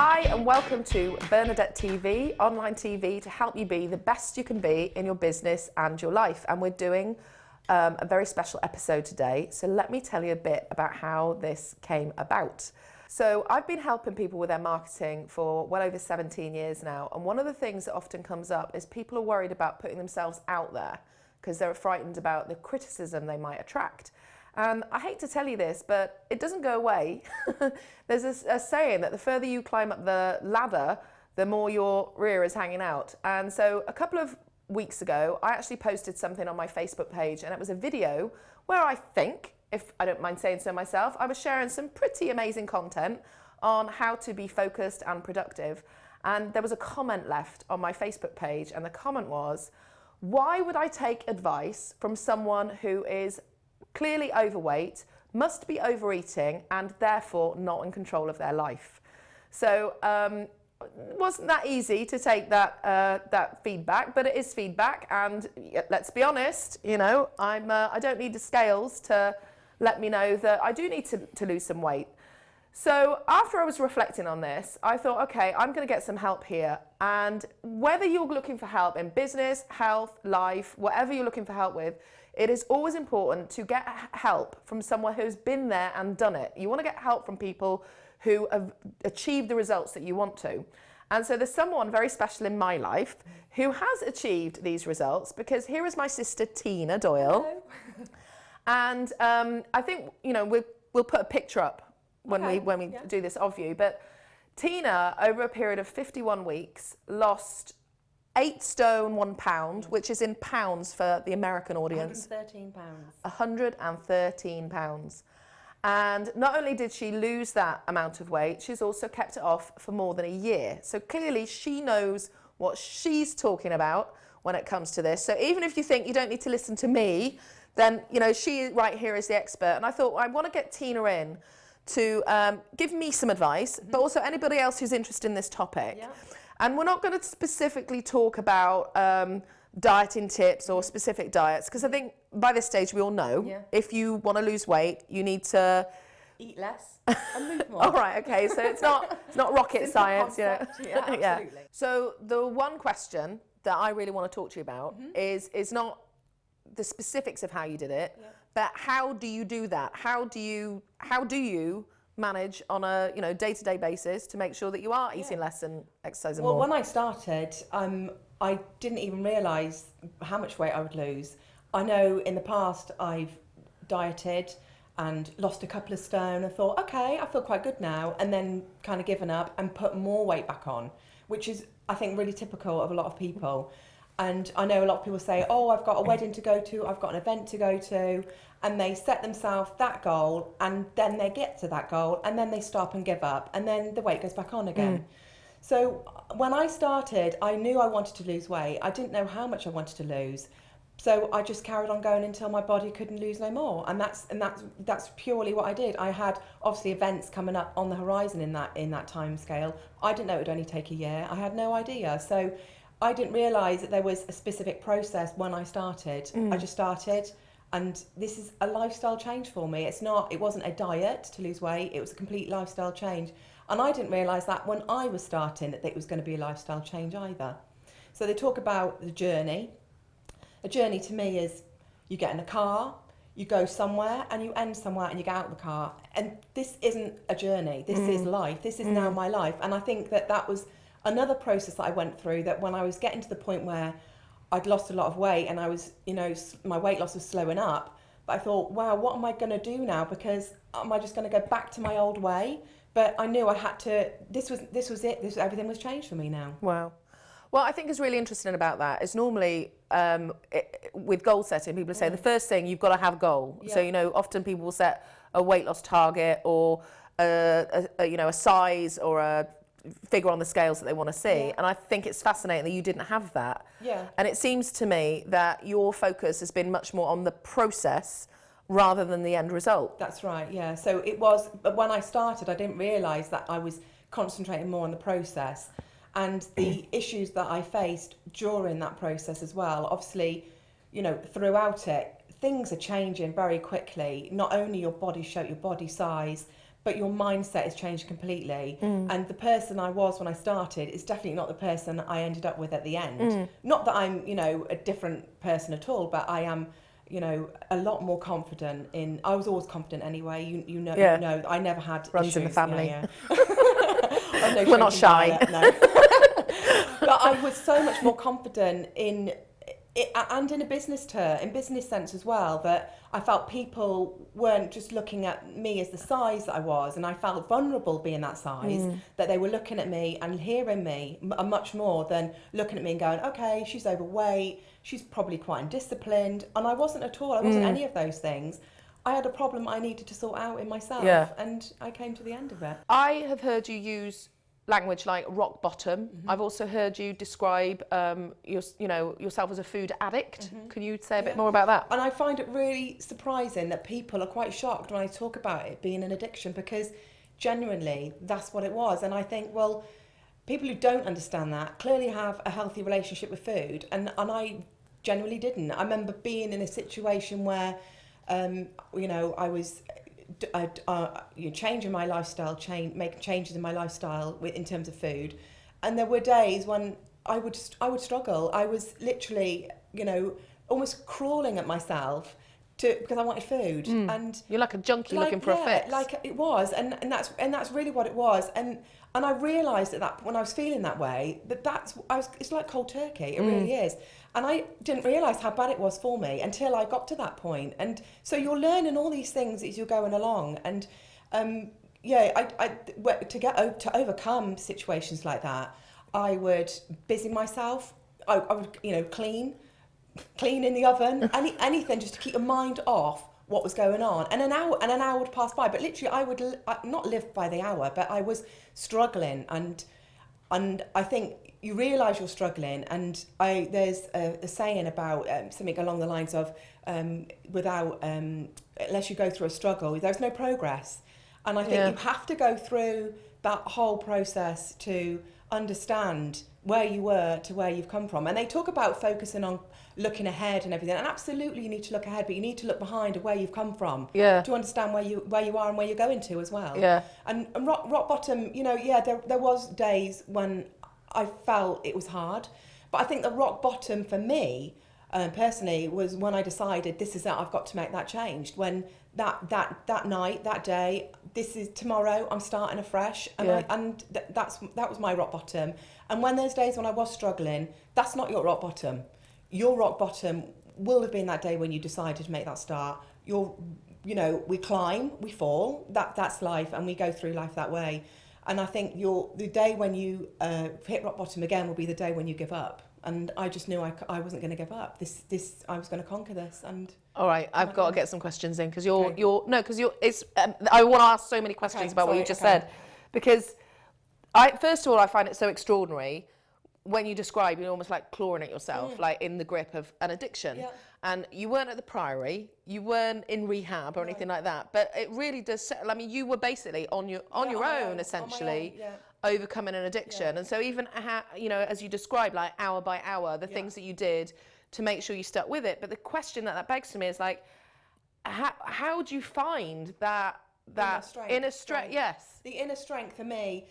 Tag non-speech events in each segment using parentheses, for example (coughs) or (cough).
Hi, and welcome to Bernadette TV, online TV to help you be the best you can be in your business and your life. And we're doing um, a very special episode today. So let me tell you a bit about how this came about. So I've been helping people with their marketing for well over 17 years now. And one of the things that often comes up is people are worried about putting themselves out there because they're frightened about the criticism they might attract. And I hate to tell you this, but it doesn't go away. (laughs) There's a, a, saying that the further you climb up the ladder, the more your rear is hanging out. And so a couple of weeks ago, I actually posted something on my Facebook page and it was a video where I think, if I don't mind saying so myself, I was sharing some pretty amazing content on how to be focused and productive. And there was a comment left on my Facebook page and the comment was, why would I take advice from someone who is clearly overweight, must be overeating and therefore not in control of their life. So um, wasn't that easy to take that uh, that feedback, but it is feedback, and let's be honest, you know, I'm uh, I don't need the scales to let me know that I do need to, to lose some weight. So after I was reflecting on this, I thought, okay, I'm going to get some help here. And whether you're looking for help in business, health, life, whatever you're looking for help with, it is always important to get help from someone who's been there and done it. You want to get help from people who have achieved the results that you want to. And so there's someone very special in my life who has achieved these results because here is my sister Tina Doyle. (laughs) and um, I think, you know, we'll, we'll put a picture up when okay. we, when we yeah. do this of you. But Tina, over a period of 51 weeks, lost eight stone, one pound, which is in pounds for the American audience. 113 pounds. 113 pounds. And not only did she lose that amount of weight, she's also kept it off for more than a year. So clearly she knows what she's talking about when it comes to this. So even if you think you don't need to listen to me, then, you know, she right here is the expert. And I thought, well, I want to get Tina in to um, give me some advice, mm -hmm. but also anybody else who's interested in this topic. Yeah. And we're not going to specifically talk about um, dieting tips or specific diets because I think by this stage we all know yeah. if you want to lose weight, you need to eat less (laughs) and move more. all right, okay, so it's not it's not rocket science, concept. yeah. (laughs) yeah, absolutely. So the one question that I really want to talk to you about mm -hmm. is is not the specifics of how you did it, yeah. but how do you do that? How do you how do you manage on a you know day-to-day basis to make sure that you are eating yeah. less and exercising well, more? Well, when I started, um, I didn't even realise how much weight I would lose. I know in the past I've dieted and lost a couple of stone and thought, okay, I feel quite good now, and then kind of given up and put more weight back on, which is, I think, really typical of a lot of people. And I know a lot of people say, oh, I've got a wedding to go to, I've got an event to go to, and they set themselves that goal, and then they get to that goal, and then they stop and give up, and then the weight goes back on again. Mm. So when I started, I knew I wanted to lose weight. I didn't know how much I wanted to lose. So I just carried on going until my body couldn't lose no more, and that's and that's that's purely what I did. I had obviously events coming up on the horizon in that in that time scale. I didn't know it would only take a year. I had no idea. So I didn't realise that there was a specific process when I started. Mm. I just started and this is a lifestyle change for me. It's not, it wasn't a diet to lose weight, it was a complete lifestyle change. And I didn't realise that when I was starting that it was going to be a lifestyle change either. So they talk about the journey. A journey to me is you get in a car, you go somewhere and you end somewhere and you get out of the car. And this isn't a journey, this mm. is life, this is mm. now my life. And I think that that was another process that I went through that when I was getting to the point where I'd lost a lot of weight and I was, you know, my weight loss was slowing up. But I thought, wow, what am I going to do now? Because am I just going to go back to my old way? But I knew I had to. This was this was it. This everything was changed for me now. Wow. Well, I think is really interesting about that is normally um, it, with goal setting, people say mm. the first thing you've got to have a goal. Yeah. So you know, often people will set a weight loss target or a, a, a you know a size or a figure on the scales that they want to see. Yeah. And I think it's fascinating that you didn't have that. Yeah. And it seems to me that your focus has been much more on the process rather than the end result. That's right, yeah. So it was, but when I started, I didn't realise that I was concentrating more on the process and the (coughs) issues that I faced during that process as well. Obviously, you know, throughout it, things are changing very quickly. Not only your body shape, your body size, but your mindset has changed completely. Mm. And the person I was when I started is definitely not the person I ended up with at the end. Mm. Not that I'm, you know, a different person at all, but I am, you know, a lot more confident in. I was always confident anyway. You, you know, Yeah. you know, I never had Runs in the issues. family. Yeah, (laughs) (laughs) yeah. No We're not shy. no. (laughs) but I was so much more confident in it, and in a business term, in business sense as well, that I felt people weren't just looking at me as the size that I was, and I felt vulnerable being that size. Mm. That they were looking at me and hearing me m- uh, much more than looking at me and going, "Okay, she's overweight, she's probably quite undisciplined," and I wasn't at all. I wasn't Mm. any of those things. I had a problem I needed to sort out in myself, Yeah. and I came to the end of it. I have heard you use language like rock bottom. Mm-hmm. I've also heard you describe um, your, you know, yourself as a food addict. Can you say a bit Mm-hmm. More about that? And I find it really surprising that people are quite shocked when I talk about it being an addiction because genuinely that's what it was. And I think, well, people who don't understand that clearly have a healthy relationship with food. And, and I genuinely didn't. I remember being in a situation where, um, you know, I was uh, uh, you know, changing my lifestyle, change, making changes in my lifestyle wi- in terms of food. And there were days when I would I would struggle. I was literally, you know, almost crawling at myself to because I wanted food. And You're like a junkie looking for yeah, a fix. like it was, and, and that's and that's really what it was. And and I realised at that when I was feeling that way that that's I was it's like cold turkey. It really is. And I didn't realise how bad it was for me until I got to that point. And so you're learning all these things as you're going along. And um, yeah, I, I to get to overcome situations like that, I would busy myself. I, I would you know clean clean in the oven, (laughs) any, anything just to keep your mind off what was going on. And an hour and an hour would pass by, but literally I would I- not live by the hour, but I was struggling and and I think you realise you're struggling. And I there's a, a saying about um, something along the lines of um, without um, unless you go through a struggle, there's no progress. And I think Yeah. you have to go through that whole process to understand where you were to where you've come from. And they talk about focusing on looking ahead and everything. And absolutely you need to look ahead, but you need to look behind at where you've come from Yeah. to understand where you where you are and where you're going to as well. Yeah. And, and rock, rock bottom, you know, yeah, there, there was days when I felt it was hard. But I think the rock bottom for me, um, personally, was when I decided this is it, I've got to make that change. When that that that night, that day, this is tomorrow, I'm starting afresh. And, Yeah. I, and th- that's that was my rock bottom. And when those days when I was struggling, that's not your rock bottom. Your rock bottom will have been that day when you decided to make that start. Your you know, we climb, we fall. That that's life, and we go through life that way. And I think your the day when you uh, hit rock bottom again will be the day when you give up. And I just knew I, I wasn't going to give up. This this I was going to conquer this. And All right, I've got to get some questions in because you're Okay. you're no because you're it's um, I want to ask so many questions Okay, about what you just okay. said because I first of all I find it so extraordinary when you describe you're almost like clawing at yourself like in the grip of an addiction Mm. Yeah. and you weren't at the priory you weren't in rehab or anything like that but it really does settle I mean you were basically on your on Yeah, your on own own, essentially own, yeah. overcoming an addiction and so even ha- you know as you described like hour by hour the Yeah. things that you did to make sure you stuck with it but the question that that begs to me is like how, how do you find that that strength, inner strength strength. yes the inner strength for me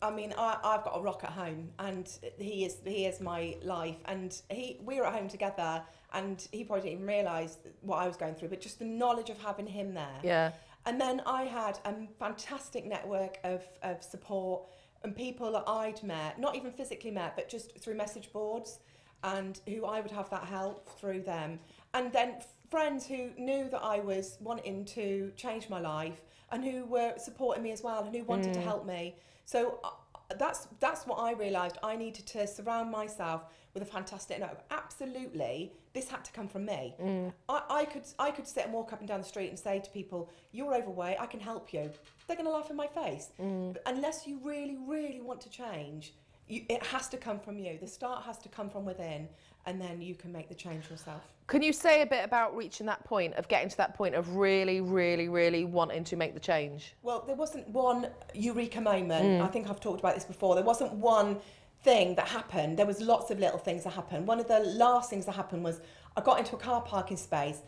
I mean, I, I've got a rock at home, and he is he is my life. And he we're at home together, and he probably didn't even realise what I was going through, but just the knowledge of having him there. yeah And then I had a fantastic network of, of support and people that I'd met, not even physically met, but just through message boards, and who I would have that help through them. And then friends who knew that I was wanting to change my life and who were supporting me as well and who wanted to help me. So uh, that's that's what I realised. I needed to surround myself with a fantastic network. Absolutely, this had to come from me. Mm. I, I could I could sit and walk up and down the street and say to people, "You're overweight. I can help you." They're going to laugh in my face. Mm. But unless you really, really want to change, you, it has to come from you. The start has to come from within, and then you can make the change yourself. can you say a bit about reaching that point of getting to that point of really really really wanting to make the change Well, there wasn't one eureka moment. Mm. I think I've talked about this before. There wasn't one thing that happened. There was lots of little things that happened. One of the last things that happened was I got into a car parking space.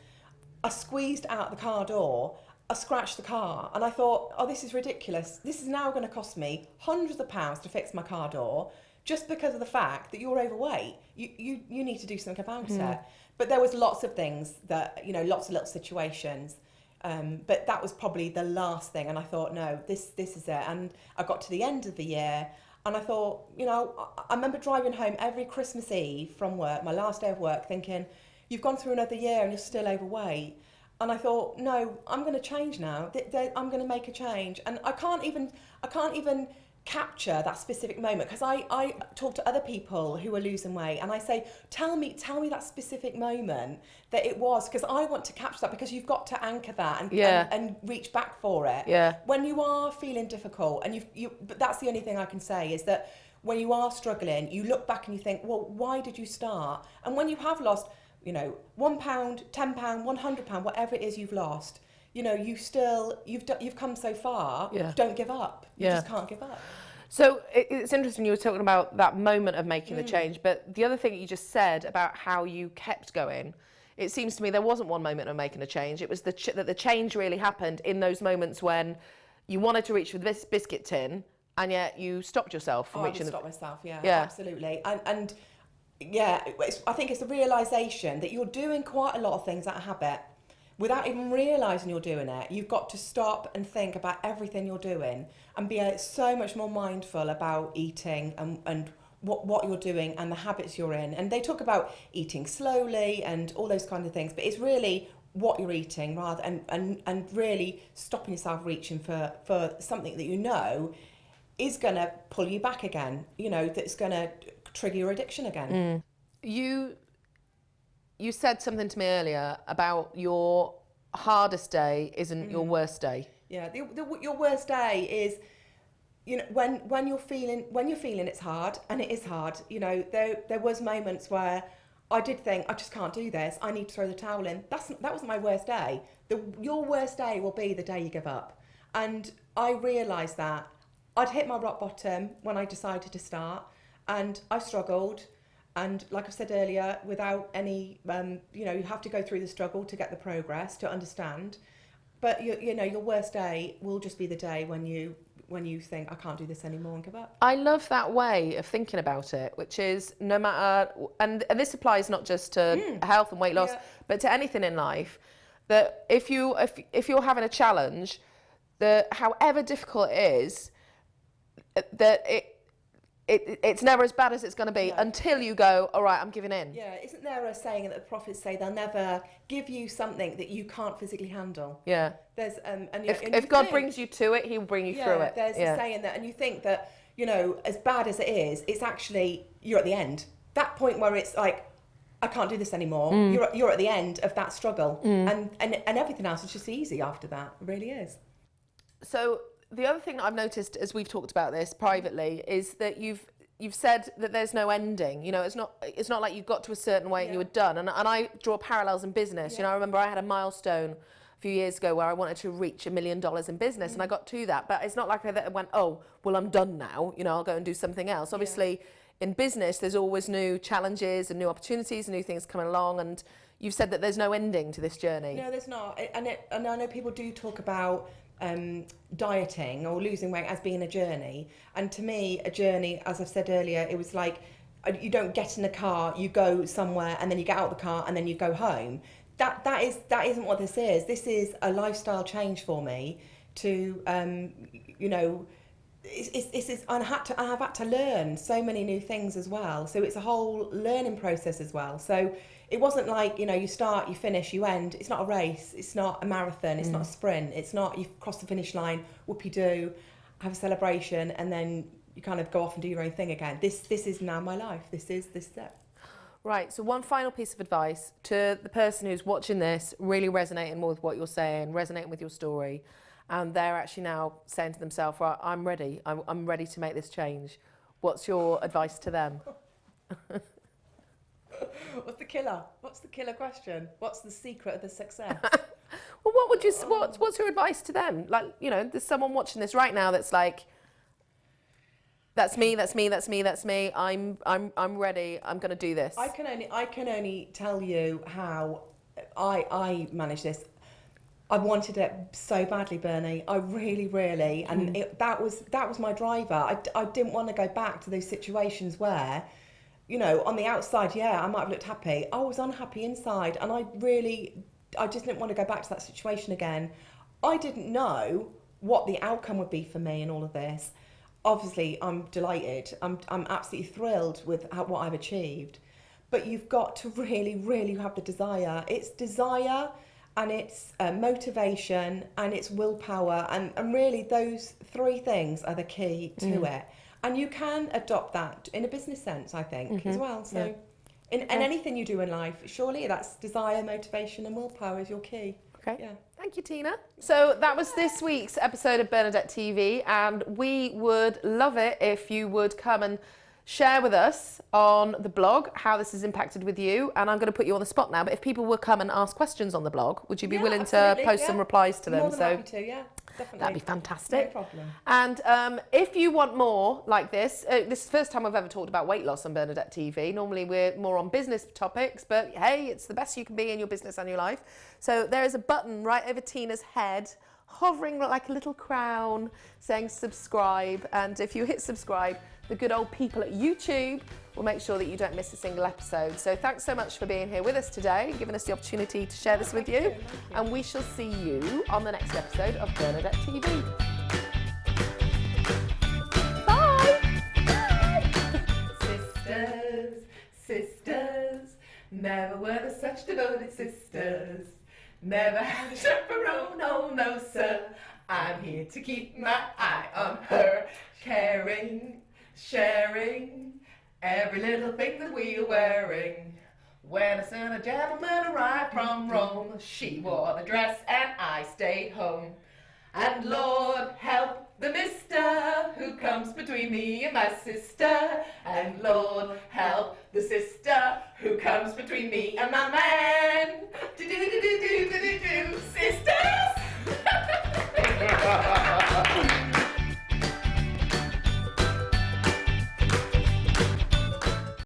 I squeezed out the car door I scratched the car and I thought, oh, this is ridiculous. This is now going to cost me hundreds of pounds to fix my car door just because of the fact that you're overweight. You, you, you need to do something about Mm. it. But there was lots of things that, you know, lots of little situations. Um, but that was probably the last thing. And I thought, no, this, this is it. And I got to the end of the year and I thought, you know, I, I remember driving home every Christmas Eve from work, my last day of work, thinking, you've gone through another year and you're still overweight. And I thought, no, I'm going to change now. I'm going to make a change. And I can't even, I can't even capture that specific moment because I, I talk to other people who are losing weight and I say, tell me, tell me that specific moment that it was because I want to capture that because you've got to anchor that and, Yeah. and, and reach back for it Yeah. when you are feeling difficult and you've you but that's the only thing i can say is that when you are struggling you look back and you think well why did you start and when you have lost you know one pound ten pound one hundred pound whatever it is you've lost you know you still you've done, you've come so far Yeah. don't give up you Yeah. just can't give up So it's interesting you were talking about that moment of making the Mm. change, but the other thing that you just said about how you kept going, it seems to me there wasn't one moment of making a change. It was the ch- that the change really happened in those moments when you wanted to reach for this biscuit tin, and yet you stopped yourself from Oh, I reaching. stop myself, yeah, Yeah. absolutely. And, and yeah, it's, I think it's the realization that you're doing quite a lot of things out of habit without even realizing you're doing it. You've got to stop and think about everything you're doing and be uh, so much more mindful about eating and, and what, what you're doing and the habits you're in. And they talk about eating slowly and all those kind of things, but it's really what you're eating rather and, and, and really stopping yourself reaching for, for something that you know is going to pull you back again, you know, that's going to trigger your addiction again. You you said something to me earlier about your hardest day isn't Mm. your worst day. Yeah, the, the, your worst day is, you know, when when you're feeling when you're feeling it's hard, and it is hard. You know, there there was moments where I did think I just can't do this. I need to throw the towel in. That's that wasn't my worst day. The your worst day will be the day you give up, and I realised that I'd hit my rock bottom when I decided to start, and I struggled. And like I said earlier, without any, um, you know, you have to go through the struggle to get the progress to understand. But you, you know, your worst day will just be the day when you when you think I can't do this anymore and give up. I love that way of thinking about it, which is no matter, and, and this applies not just to health and weight loss, Yeah. but to anything in life. That if you if if you're having a challenge, that however difficult it is, that it. It, it's never as bad as it's going to be Yeah. until you go, all right, I'm giving in. Yeah, isn't there a saying that the prophets say they'll never give you something that you can't physically handle? Yeah. There's um, and, If, and if God think- brings you to it, He will bring you yeah, through it. There's yeah. a saying that, and you think that you know, as bad as it is, it's actually you're at the end. That point where it's like, I can't do this anymore. Mm. You're you're at the end of that struggle, and, and and everything else is just easy after that. It really is. So the other thing that I've noticed as we've talked about this privately is that you've you've said that there's no ending. You know, it's not it's not like you got to a certain weight and you Yeah. were done. And and I draw parallels in business. You know, I remember I had a milestone a few years ago where I wanted to reach a million dollars in business and I mm. got to that. But it's not like I went, oh, well, I'm done now. You know, I'll go and do something else. Obviously, in business, there's always new challenges and new opportunities and new things coming along. And you've said that there's no ending to this journey. No, there's not. And, it, and I know people do talk about um, dieting or losing weight as being a journey. And to me, a journey, as I've said earlier, it was like uh, you don't get in a car, you go somewhere, and then you get out of the car, and then you go home. That that is that isn't what this is. This is a lifestyle change for me to um, you know. It's, it's, it's, I had to, I have had to learn so many new things as well. So it's a whole learning process as well. So it wasn't like, you know, you start, you finish, you end. It's not a race. It's not a marathon. It's not a mm. sprint. It's not, you cross the finish line, whoopie do, have a celebration, and then you kind of go off and do your own thing again. This, this is now my life. This is, this is it. Right, so one final piece of advice to the person who's watching this, really resonating more with what you're saying, resonating with your story, and they're actually now saying to themselves, right, I'm ready, I'm, I'm ready to make this change. What's your advice to them? (laughs) What's the killer? What's the killer question? What's the secret of the success? (laughs) Well, what would you, what, what's your advice to them? Like, you know, there's someone watching this right now that's like, that's me, that's me, that's me, that's me. I'm, I'm, I'm ready. I'm going to do this. I can only I can only tell you how I I manage this. I wanted it so badly, Bernie. I really, really, and Mm. it, that was that was my driver. I, I didn't want to go back to those situations where, you know, on the outside, yeah, I might have looked happy. I was unhappy inside, and I really, I just didn't want to go back to that situation again. I didn't know what the outcome would be for me in all of this. Obviously, I'm delighted. I'm I'm absolutely thrilled with how, what I've achieved. But you've got to really, really have the desire. It's desire and it's uh, motivation and it's willpower and, and really those three things are the key to it. And you can adopt that in a business sense i think as well. So Yeah. in, in anything you do in life surely that's desire motivation and willpower is your key. Okay. yeah. Thank you, Tina. So that was this week's episode of Bernadette TV, and we would love it if you would come and share with us on the blog how this has impacted with you. And I'm going to put you on the spot now, but if people will come and ask questions on the blog, would you be Yeah, willing to post yeah. some replies to them? more than so happy to yeah definitely that'd be fantastic. no problem And um, if you want more like this, uh, this is the first time I've ever talked about weight loss on Bernadette TV. Normally we're more on business topics, but hey, it's the best you can be in your business and your life. So there is a button right over Tina's head, hovering like a little crown, saying subscribe. And if you hit subscribe, the good old people at YouTube will make sure that you don't miss a single episode. So thanks so much for being here with us today, giving us the opportunity to share oh, this with you. And we shall see you on the next episode of Bernadette TV. Bye. (laughs) sisters, sisters, never were there such devoted sisters. Never had a chaperone, no, no, sir. I'm here to keep my eye on her, caring, sharing every little thing that we are wearing. When a son, a gentleman arrived from Rome, she wore the dress and I stayed home. And Lord help the mister who comes between me and my sister. And Lord help the sister who comes between me and my man. Do do do do do do do, sisters. (laughs)